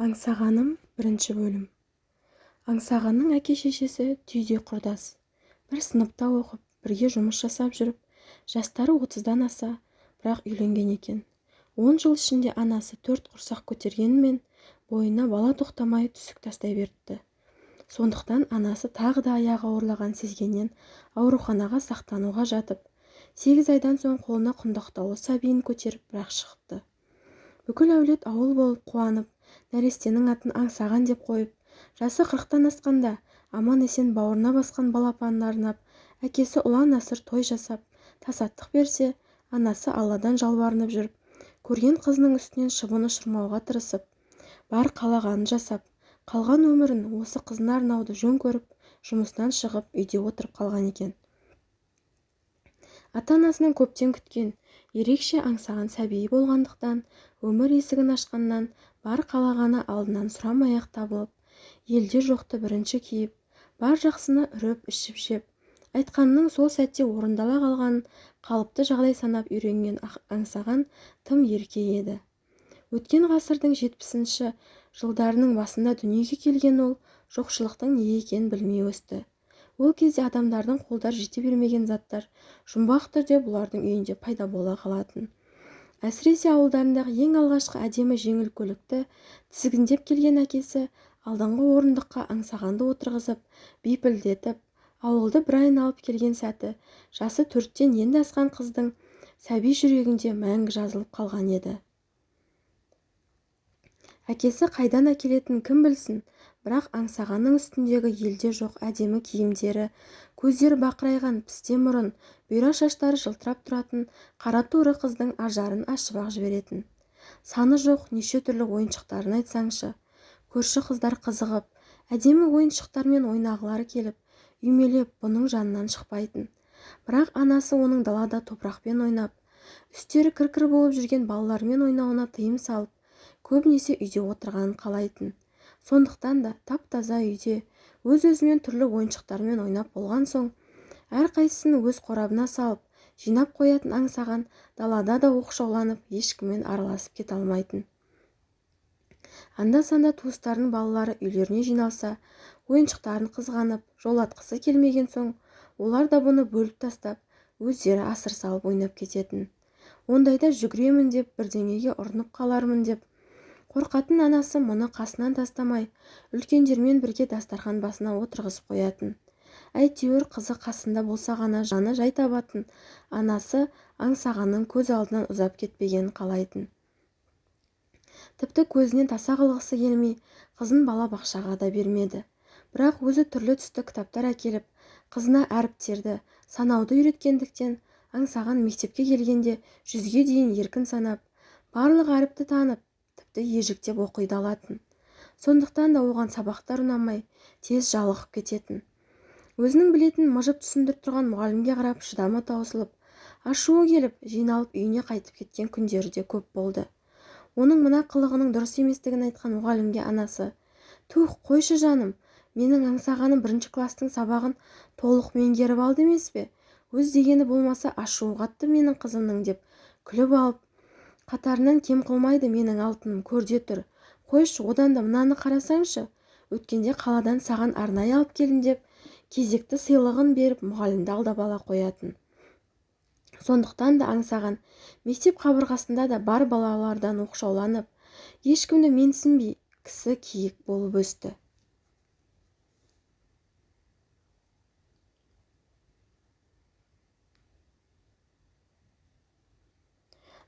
аңсағаным бірінші бөлім. Аңсағанның әке-шешесі түйдей құрдас. Бір сыныпта оқып бірге жұмыс жасап жүріп жастары отыздан аса бірақ үйленген екен. Он жыл ішінде анасы төрт құрсақ көтергенімен бойына бала тоқтамай түсік тастай беріпті. Сондықтан анасы тағы да аяғы ауырлағанын сезгеннен ауруханаға сақтануға жатып сегіз айдан соң қолына құндақтаулы сәбиін көтеріп бір-ақ шығыпты бүкіл әулет ауыл болып қуанып нәрестенің атын аңсаған деп қойып жасы қырықтан асқанда аман-есен бауырына басқан балапанына арнап әкесі ұлан-асыр той жасап тасаттық берсе анасы алладан жалбарынып жүріп көрген қызының үстінен шыбын ұшырмауға тырысып бар қалағанын жасап қалған өмірін осы қызына арнауды жөн көріп жұмыстан шығып үйде отырып қалған екен. Ата-анасының көптен күткен ерекше аңсаған сәбиі болғандықтан өмір есігін ашқаннан бар қалағаны алдынан сұрамай-ақ табылып елде жоқты бірінші киіп бар жақсыны үріп ішіп-жеп айтқанының сол сәтте орындала қалғанын қалыпты жағдай санап үйренген аңсаған тым ерке еді. Өткен ғасырдың жетпісінші жылдарының басында дүниеге келген ол жоқшылықтың не екенін білмей өсті. Ол кезде адамдардың қолдар жете бермеген заттар жұмбақ түрде бұлардың үйінде пайда бола қалатын. Әсіресе ауылдарындағы ең алғашқы әдемі жеңіл көлікті тізгіндеп келген әкесі алдыңғы орындыққа аңсағанды отырғызып бипілдетіп ауылды бір айналып келген сәті жасы төрттен енді асқан қыздың сәби жүрегінде мәңгі жазылып қалған еді. Әкесі қайдан әкелетінін кім білсін? Бірақ аңсағанның үстіндегі елде жоқ әдемі киімдері көздері бақырайған пісте мұрын бұйра шаштары жылтырап тұратын қара торы қыздың ажарын ашып-ақ жіберетін. Саны жоқ неше түрлі ойыншықтарын айтсаңшы. Көрші қыздар қызығып әдемі ойыншықтармен ойнағылары келіп үймелеп бұның жанынан шықпайтын. Бірақ анасы оның далада топырақпен ойнап үстері кір-кір болып жүрген балалармен ойнауына тыйым салып көбінесе үйде отырғанын қалайтын. Сондықтан да тап-таза үйде өз-өзімен түрлі ойыншықтармен ойнап болған соң әрқайсысын өз қорабына салып жинап қоятын аңсаған далада да оқшауланып ешкіммен араласып кете алмайтын. Анда-санда туыстарының балалары үйлеріне жиналса ойыншықтарын қызғанып жолатқысы келмеген соң олар да бұны бөліп тастап өздері асыр салып ойнап кететін. Ондайда жүгіремін деп бірдеңеге ұрынып қалармын деп қорқатын анасы мұны қасынан тастамай үлкендермен бірге дастархан басына отырғызып қоятын. Әйтеуір қызы қасында болса ғана жаны жай табатын анасы аңсағанның көз алдынан ұзап кетпегенін қалайтын. Тіпті көзінен таса қылғысы келмей қызын балабақшаға да бермеді. Бірақ өзі түрлі түсті кітаптар әкеліп қызына әріптерді санауды үйреткендіктен аңсаған мектепке келгенде жүзге дейін еркін санап барлық әріпті танып тіпті ежіктеп оқиды алатын. Сондықтан да оған сабақтар ұнамай тез жалығып кететін. Өзінің білетін мыжып түсіндіріп тұрған мұғалімге қарап шыдамы таусылып ашуы келіп жиналып үйіне қайтып кеткен күндері де көп болды. Оның мына қылығының дұрыс еместігін айтқан мұғалімге анасы тух қойшы жаным менің аңсағаным бірінші класстың сабағын толық меңгеріп алды емес пе? Өз дегені болмаса ашуы қатты менің қызымның деп күліп алып қатарынан кем қылмайды менің алтыным көрде тұр. Қойшы одан да мынаны қарасаңшы. Өткенде қаладан саған арнайы алып келдім деп кезекті сыйлығын беріп мұғалімді алдап ала қоятын. Сондықтан да аңсаған. Мектеп қабырғасында да бар балалардан оқшауланып ешкімді менсінбей кісі киік болып өсті.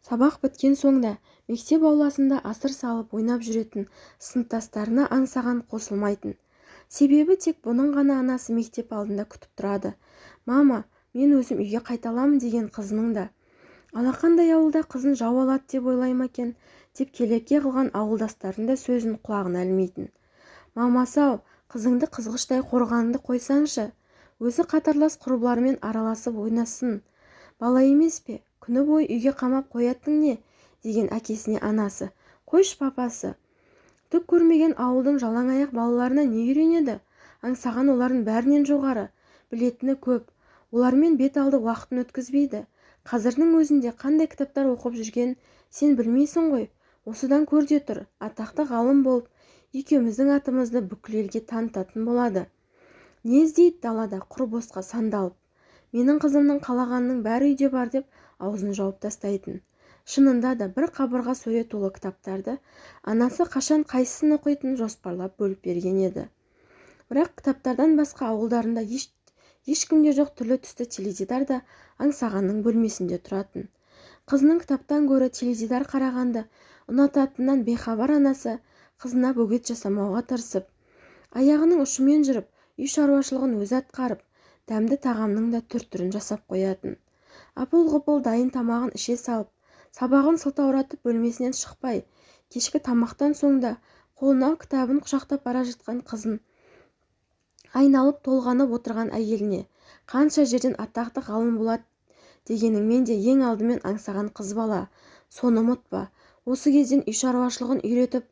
Сабақ біткен соң да мектеп ауласында асыр салып ойнап жүретін сыныптастарына аңсаған қосылмайтын. Себебі тек бұның ғана анасы мектеп алдында күтіп тұрады. Мама мен өзім үйге қайта аламын деген қызының да. Алақандай ауылда қызын жау алады деп ойлай ма екен деп келеке қылған ауылдастардың да сөзін құлағына ілмейтін. Мамасы-ау қызыңды қызғыштай қорғаныңды қойсаңшы. Өзі қатарлас құрбыларымен араласып ойнасын. Бала емес пе? Күні бойы үйге қамап қоятын не? деген әкесіне анасы. Қойшы папасы түк көрмеген ауылдың жалаң аяқ балаларына не үйренеді? Аңсаған олардың бәрінен жоғары. Білетіні көп. Олармен бет алды уақытын өткізбейді. Қазірдің өзінде қандай кітаптар оқып жүрген сен білмейсің ғой. Осыдан көр де тұр атақты ғалым болып екеуміздің атымызды бүкіл елге танытатын болады. Не іздейді далада құр босқа сандалып. Менің қызымның қалағанының бәрі үйде бар деп аузын жауып тастайтын. Шынында да бір қабырға сөре толы кітаптарды анасы қашан қайсысын оқитынын жоспарлап бөліп берген еді. Бірақ кітаптардан басқа ауылдарында еш ешкімде жоқ түрлі түсті теледидар да аңсағанның бөлмесінде тұратын. Қызының кітаптан гөрі теледидар қарағанды ұнататынынан бейхабар анасы қызына бөгет жасамауға тырысып аяғының ұшымен жүріп үй шаруашылығын өзі атқарып дәмді тағамның да түр-түрін жасап қоятын. Апыл-ғұпыл дайын тамағын іше салып сабағын сылтауратып бөлмесінен шықпай кешкі тамақтан соң да қолына кітабын құшақтап бара жатқан қызын айналып толғанып отырған әйеліне қанша жерден атақты ғалым болады дегеніңмен де ең алдымен аңсаған қыз бала соны ұмытпа. Осы кезден үй шаруашылығын үйретіп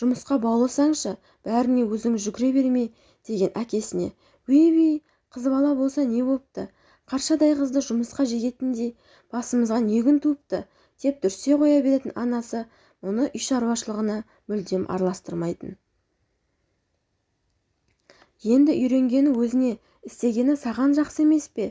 жұмысқа баулысаңшы бәріне өзің жүгіре бермей деген әкесіне өй қыз бала болса не бопты? Қаршадай қызды жұмысқа жегетіндей басымызға не күн туыпты деп дүрсе қоя беретін анасы мұны үй шаруашылығына мүлдем араластырмайтын. Енді үйренгені өзіне істегені саған жақсы емес пе?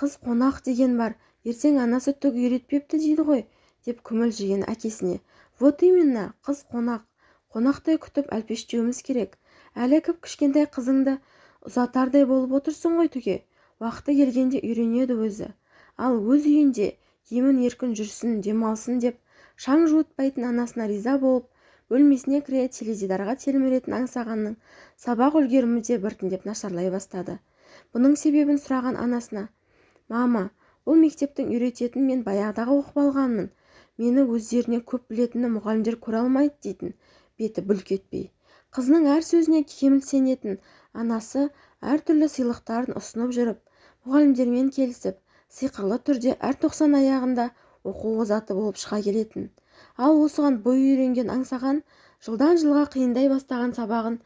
Қыз қонақ деген бар ертең анасы түк үйретпепті дейді ғой деп күмілжіген әкесіне. Вот именно қыз қонақ қонақтай күтіп әлпештеуіміз керек. Әлі кіп кішкентай қызыңды ұзатардай болып отырсың ғой түге уақыты келгенде үйренеді өзі. Ал өз үйінде емін-еркін жүрсін демалсын деп шаң жуытпайтын анасына риза болып бөлмесіне кіре теледидарға телміретін аңсағанның сабақ үлгерімі де біртіндеп нашарлай бастады. Бұның себебін сұраған анасына мама бұл мектептің үйрететінін мен баяғыдағы оқып алғанмын. Мені өздерінен көп білетінін мұғалімдер көре алмайды дейтін беті бүлк етпей. Қызының әр сөзіне кеміл сенетін анасы әртүрлі сыйлықтарын ұсынып жүріп мұғалімдермен келісіп сиқырлы түрде әр тоқсан аяғында оқу озаты болып шыға келетін. Ал осыған бой үйренген аңсаған жылдан жылға қиындай бастаған сабағын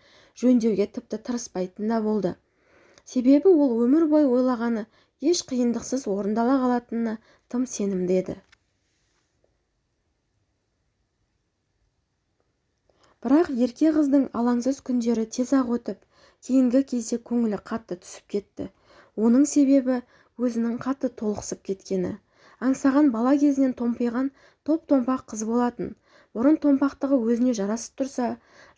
жөндеуге тіпті тырыспайтын да болды. Себебі ол өмір бойы ойлағаны еш қиындықсыз орындала қалатынына тым сенімді еді. Бірақ ерке қыздың алаңсыз күндері тез-ақ өтіп кейінгі кезде көңілі қатты түсіп кетті. Оның себебі өзінің қатты толықсып кеткені. Аңсаған бала кезінен томпиған топ-томпақ қыз болатын. Бұрын томпақтығы өзіне жарасып тұрса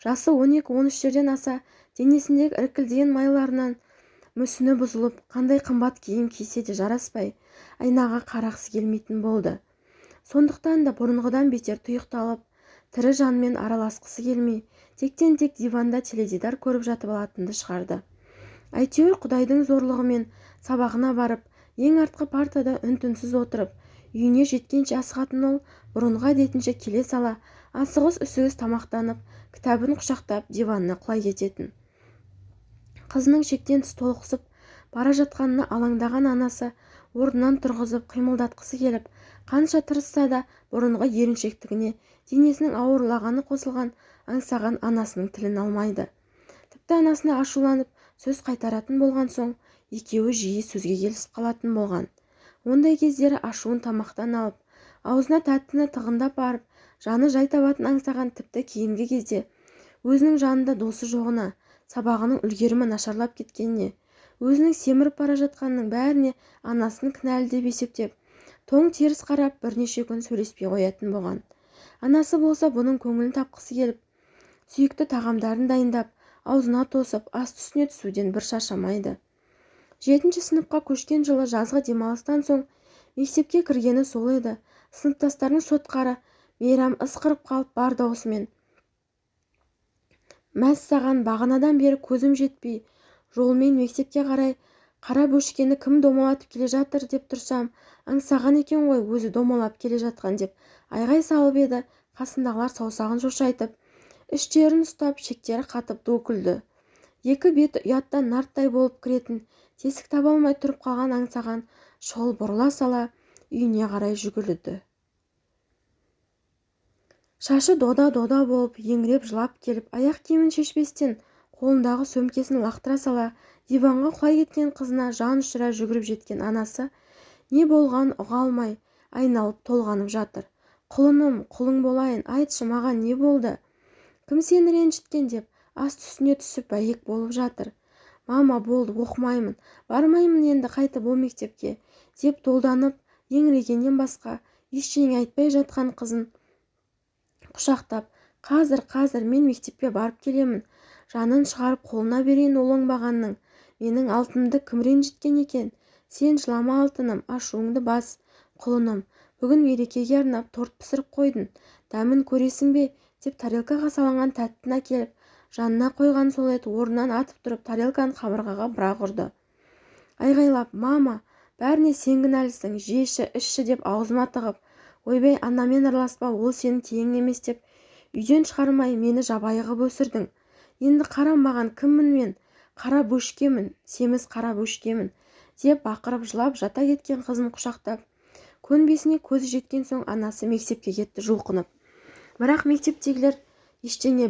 жасы он екі он үштерден аса денесіндегі іркілдеген майларынан мүсіні бұзылып қандай қымбат киім кисе де жараспай айнаға қарағысы келмейтін болды. Сондықтан да бұрынғыдан бетер тұйықталып тірі жанмен араласқысы келмей тектен-тек диванда теледидар көріп жатып алатынды шығарды. Әйтеуір құдайдың зорлығымен сабағына барып ең артқы партада үн-түнсіз отырып үйіне жеткенше асығатын ол бұрынғы әдетінше келе сала асығыс-үсігіс тамақтанып кітабын құшақтап диванына құлай кететін. Қызының шектен тыс толықсып бара жатқанына алаңдаған анасы орнынан тұрғызып қимылдатқысы келіп қанша тырысса да бұрынғы еріншектігіне денесінің ауырлағаны қосылған аңсаған анасының тілін алмайды. Тіпті анасына ашуланып сөз қайтаратын болған соң екеуі жиі сөзге келісіп қалатын болған. Ондай кездері ашуын тамақтан алып аузына тәттіні тығындап барып жаны жай табатын аңсаған тіпті кейінгі кезде өзінің жанында досы жоғына сабағының үлгерімі нашарлап кеткеніне өзінің семіріп бара жатқанының бәріне анасын кінәлі деп есептеп тоң теріс қарап бірнеше күн сөйлеспей қоятын болған. Анасы болса бұның көңілін тапқысы келіп сүйікті тағамдарын дайындап аузына тосып асты үстіне түсуден бір шаршамайды жетінші сыныпқа көшкен жылы жазғы демалыстан соң мектепке кіргені сол еді. Сыныптастарының сотқары мейрам ысқырып қалып бар даусымен мәссаған бағанадан бері көзім жетпей жолмен мектепке қарай қара бөшкені кім домалатып келе жатыр деп тұрсам аңсаған екен ғой өзі домалап келе жатқан деп айғай салып еді. Қасындағылар саусағын шошайтып іштерін ұстап шектері қатып ду екі беті ұяттан нарттай болып кіретін тесік таба алмай тұрып қалған аңсаған шұғыл бұрыла сала үйіне қарай жүгірді. Шашы дода-дода болып еңіреп жылап келіп аяқ киімін шешпестен қолындағы сөмкесін лақтыра сала диванға құлай кеткен қызына жан ұшыра жүгіріп жеткен анасы не болғанын ұға алмай айналып толғанып жатыр. Құлыным құлың болайын айтшы маған не болды? Кім сені ренжіткен деп асты-үстіне түсіп бәйек болып жатыр? Мама болды оқымаймын. Бармаймын енді қайтып ол мектепке деп долданып еңірегеннен басқа ештеңе айтпай жатқан қызын құшақтап қазір қазір мен мектепке барып келемін. Жанын шығарып қолына берейін ол оңбағанның. Менің алтынымды кім ренжіткен екен? Сен жылама алтыным ашуыңды бас құлыным. Бүгін мерекеге арнап торт пісіріп қойдың. Дәмін көресің бе? Деп тарелкаға салынған тәттіні әкеліп жанына қойған сол ет орнынан атып тұрып тарелканы қабырғаға бір-ақ ұрды айғайлап мама бәріне сен кінәлісің жеші ішші деп аузыма тығып ойбай анамен араласпа ол сенің теңің емес деп үйден шығармай мені жабайы қып өсірдің. Енді қара маған кіммін мен? Қара бөшкемін семіз қара бөшкемін деп бақырып жылап жата кеткен қызын құшақтап көнбесіне көзі жеткен соң анасы мектепке кетті жұлқынып. Бірақ мектептегілер ештеңе